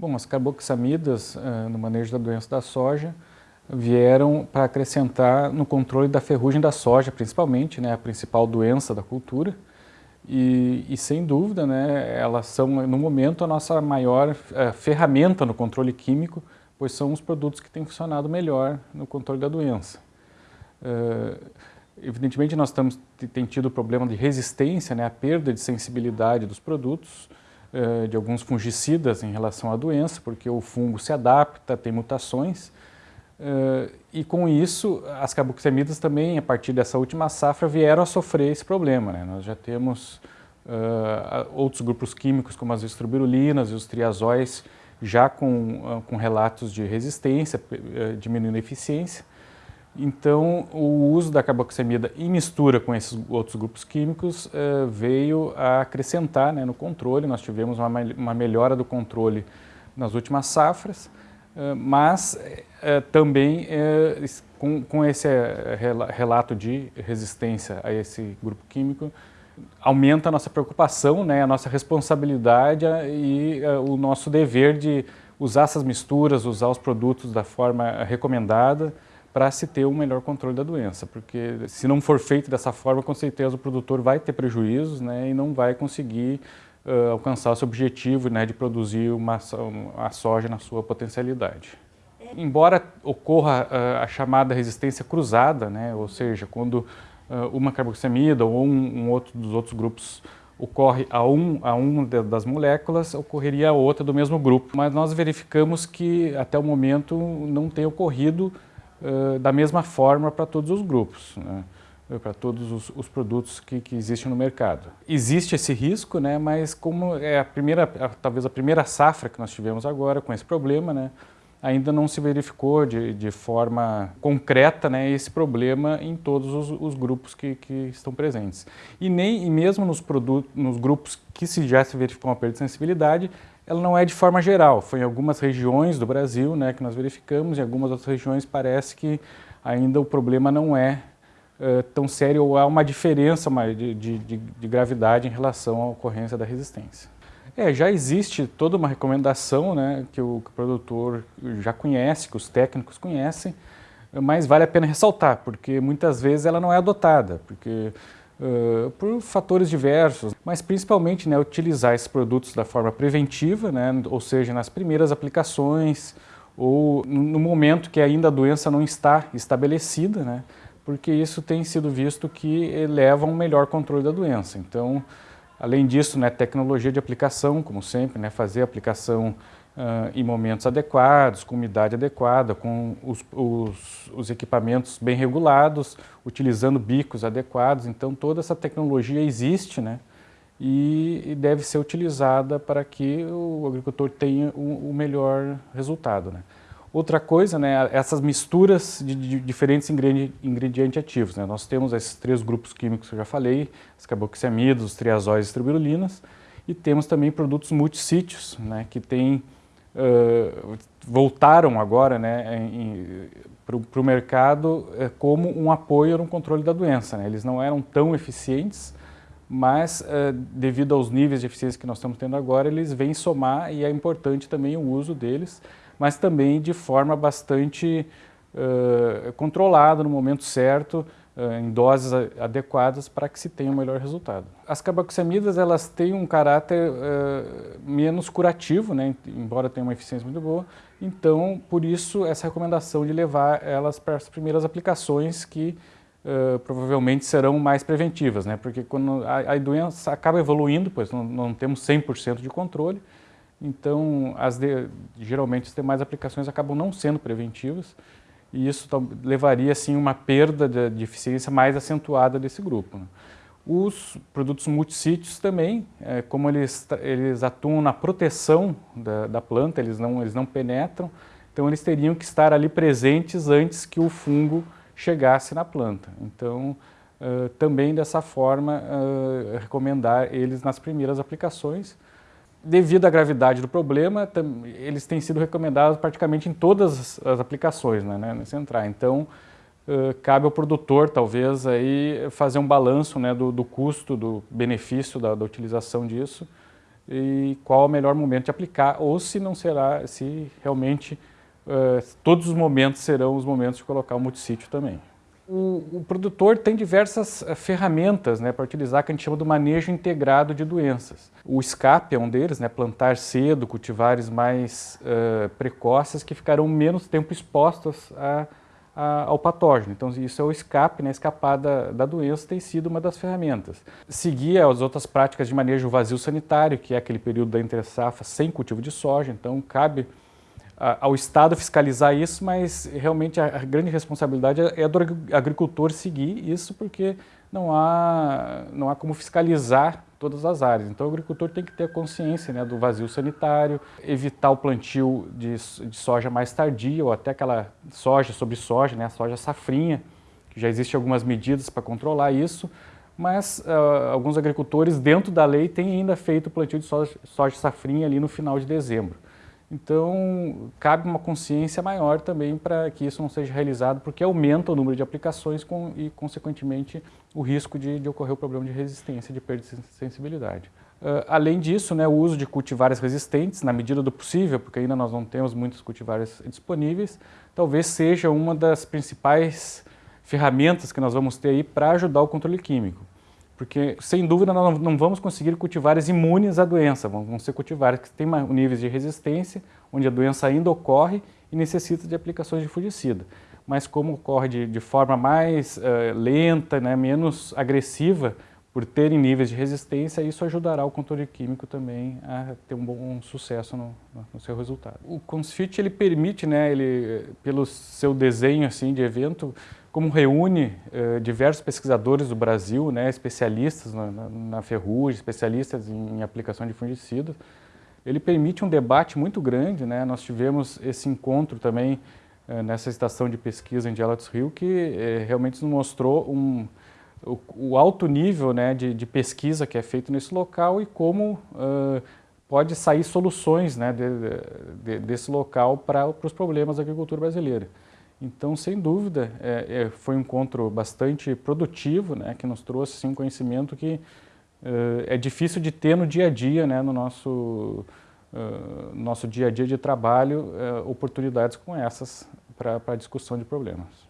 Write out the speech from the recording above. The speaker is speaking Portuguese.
Bom, as carboxamidas uh, no manejo da doença da soja vieram para acrescentar no controle da ferrugem da soja, principalmente, né, a principal doença da cultura. E, e sem dúvida, né, elas são, no momento, a nossa maior uh, ferramenta no controle químico, pois são os produtos que têm funcionado melhor no controle da doença. Uh, evidentemente, nós estamos, tem tido o problema de resistência, né, a perda de sensibilidade dos produtos, de alguns fungicidas em relação à doença, porque o fungo se adapta, tem mutações, uh, e com isso, as carboxamidas também, a partir dessa última safra, vieram a sofrer esse problema. Né? Nós já temos outros grupos químicos, como as estrobirulinas e os triazóis, já com, com relatos de resistência, diminuindo a eficiência, então, o uso da carboxamida em mistura com esses outros grupos químicos eh, veio a acrescentar né, no controle. Nós tivemos uma, uma, melhora do controle nas últimas safras, eh, mas eh, também com, com, esse relato de resistência a esse grupo químico, aumenta a nossa preocupação, né, a nossa responsabilidade e o nosso dever de usar essas misturas, usar os produtos da forma recomendada, para se ter um melhor controle da doença, porque se não for feito dessa forma, com certeza o produtor vai ter prejuízos né, e não vai conseguir uh, alcançar o seu objetivo né, de produzir uma, a soja na sua potencialidade. Embora ocorra uh, a chamada resistência cruzada, né, ou seja, quando uh, uma carboxamida ou um, um, outro dos outros grupos ocorre a um, a uma das moléculas, ocorreria a outra do mesmo grupo. Mas nós verificamos que até o momento não tem ocorrido da mesma forma para todos os grupos, né? para todos os, os produtos que, que, existem no mercado. Existe esse risco, né? mas como é a primeira, a, talvez a primeira safra que nós tivemos agora com esse problema, né? ainda não se verificou de, de forma concreta né, esse problema em todos os, os grupos que, que, estão presentes. E nem e mesmo nos, produtos, nos grupos que se já se verificou uma perda de sensibilidade, ela não é de forma geral. Foi em algumas regiões do Brasil né, que nós verificamos, em algumas outras regiões parece que ainda o problema não é uh, tão sério ou há uma diferença de, de, de, de gravidade em relação à ocorrência da resistência. É, já existe toda uma recomendação né, que, o, que o produtor já conhece, que os técnicos conhecem, mas vale a pena ressaltar, porque muitas vezes ela não é adotada, porque Uh, por fatores diversos, mas principalmente né, utilizar esses produtos da forma preventiva, né, ou seja, nas primeiras aplicações ou no momento que ainda a doença não está estabelecida, né, porque isso tem sido visto que leva a um melhor controle da doença. Então, além disso, né, tecnologia de aplicação, como sempre, né, fazer aplicação uh, em momentos adequados, com umidade adequada, com os, os, os, equipamentos bem regulados, utilizando bicos adequados. Então, toda essa tecnologia existe né, e, e deve ser utilizada para que o agricultor tenha o, o melhor resultado. Né. Outra coisa, né, essas misturas de, de diferentes ingredientes ativos. Né? Nós temos esses três grupos químicos que eu já falei, os triazóis e as tribirulinas, e temos também produtos multissítios, né, que têm voltaram agora né, para o mercado uh, como um apoio no controle da doença. Né? Eles não eram tão eficientes, mas devido aos níveis de eficiência que nós estamos tendo agora, eles vêm somar e é importante também o uso deles, mas também de forma bastante controlada no momento certo, em doses adequadas para que se tenha um melhor resultado. As carboxamidas elas têm um caráter uh, menos curativo, né, embora tenham uma eficiência muito boa, então por isso essa recomendação de levar elas para as primeiras aplicações que uh, provavelmente serão mais preventivas, né, porque quando a, a doença acaba evoluindo, pois não, não temos 100% de controle, então as de, geralmente as demais aplicações acabam não sendo preventivas, e isso levaria assim uma perda de, eficiência mais acentuada desse grupo. Né? Os produtos multissítios também, é, como eles, eles atuam na proteção da, da, planta, eles não, eles não penetram, então eles teriam que estar ali presentes antes que o fungo chegasse na planta. Então, uh, também dessa forma, uh, recomendar eles nas primeiras aplicações, devido à gravidade do problema, eles têm sido recomendados praticamente em todas as aplicações né, né, central. Então, uh, cabe ao produtor, talvez, aí, fazer um balanço né, do, do custo, do benefício da, da utilização disso e qual o melhor momento de aplicar, ou se não será, se realmente uh, todos os momentos serão os momentos de colocar o multissítio também. O, o, produtor tem diversas uh, ferramentas né, para utilizar que a gente chama do manejo integrado de doenças. O escape é um deles, né, plantar cedo, cultivares mais uh, precoces que ficarão menos tempo expostos a a, ao patógeno. Então isso é o escape, né, escapar da, da doença tem sido uma das ferramentas. Seguir as outras práticas de manejo vazio sanitário, que é aquele período da entre-safra sem cultivo de soja, então cabe ao Estado fiscalizar isso, mas realmente a, grande responsabilidade é, é do agricultor seguir isso, porque não há, não há como fiscalizar todas as áreas. Então o agricultor tem que ter consciência né, do vazio sanitário, evitar o plantio de, de, soja mais tardia ou até aquela soja sobre soja, né, a soja safrinha, que já existem algumas medidas para controlar isso, mas uh, alguns agricultores dentro da lei têm ainda feito o plantio de soja, soja safrinha ali no final de dezembro. Então, cabe uma consciência maior também para que isso não seja realizado, porque aumenta o número de aplicações com, e, consequentemente, o risco de, de, ocorrer o problema de resistência, de perda de sensibilidade. Uh, além disso, né, o uso de cultivares resistentes, na medida do possível, porque ainda nós não temos muitos cultivares disponíveis, talvez seja uma das principais ferramentas que nós vamos ter aí para ajudar o controle químico. Porque, sem dúvida, nós não vamos conseguir cultivares imunes à doença, vão ser cultivares que têm níveis de resistência, onde a doença ainda ocorre e necessita de aplicações de fungicida. Mas como ocorre de, de forma mais uh, lenta, né, menos agressiva, por terem níveis de resistência, isso ajudará o controle químico também a ter um bom sucesso no, no seu resultado. O CONSFIT ele permite, né, ele, pelo seu desenho assim, de evento, como reúne eh, diversos pesquisadores do Brasil, né, especialistas na, na, na ferrugem, especialistas em, em, aplicação de fungicidas, ele permite um debate muito grande. Né? Nós tivemos esse encontro também eh, nessa estação de pesquisa em Gelatos Rio, que eh, realmente nos mostrou um, o, o, alto nível né, de, de, pesquisa que é feito nesse local e como uh, pode sair soluções né, de, de, desse local para os problemas da agricultura brasileira. Então, sem dúvida, é, é, foi um encontro bastante produtivo, né, que nos trouxe assim, um conhecimento que é, é difícil de ter no dia a dia, né, no nosso, uh, nosso dia a dia de trabalho, uh, oportunidades como essas para a discussão de problemas.